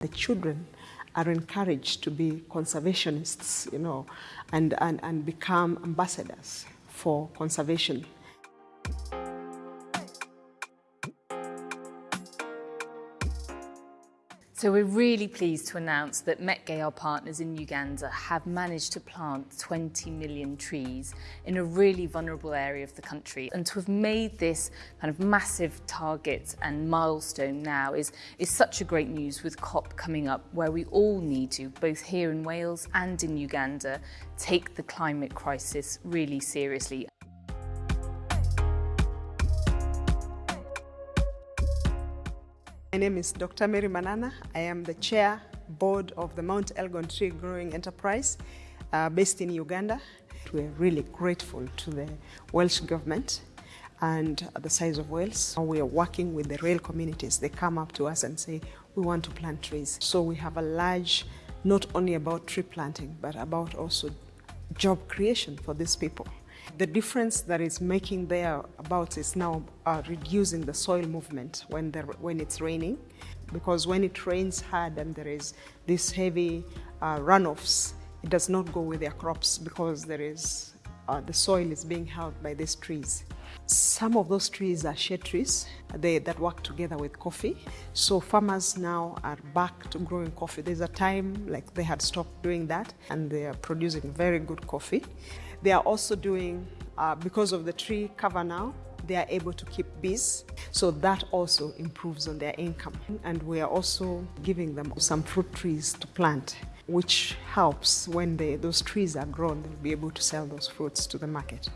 The children are encouraged to be conservationists, you know, and, and, and become ambassadors for conservation. So we're really pleased to announce that METGE, our partners in Uganda, have managed to plant 20 million trees in a really vulnerable area of the country. And to have made this kind of massive target and milestone now is, is such a great news with COP coming up, where we all need to, both here in Wales and in Uganda, take the climate crisis really seriously. My name is Dr. Mary Manana. I am the chair board of the Mount Elgon Tree Growing Enterprise uh, based in Uganda. We're really grateful to the Welsh government and the size of Wales. We are working with the rail communities. They come up to us and say, we want to plant trees. So we have a large, not only about tree planting, but about also job creation for these people. The difference that is making there about is now uh, reducing the soil movement when, the, when it's raining because when it rains hard and there is this heavy uh, runoffs, it does not go with their crops because there is uh, the soil is being held by these trees. Some of those trees are shade trees they, that work together with coffee. So farmers now are back to growing coffee. There's a time like they had stopped doing that and they are producing very good coffee. They are also doing, uh, because of the tree cover now, they are able to keep bees. So that also improves on their income. And we are also giving them some fruit trees to plant, which helps when they, those trees are grown, they'll be able to sell those fruits to the market.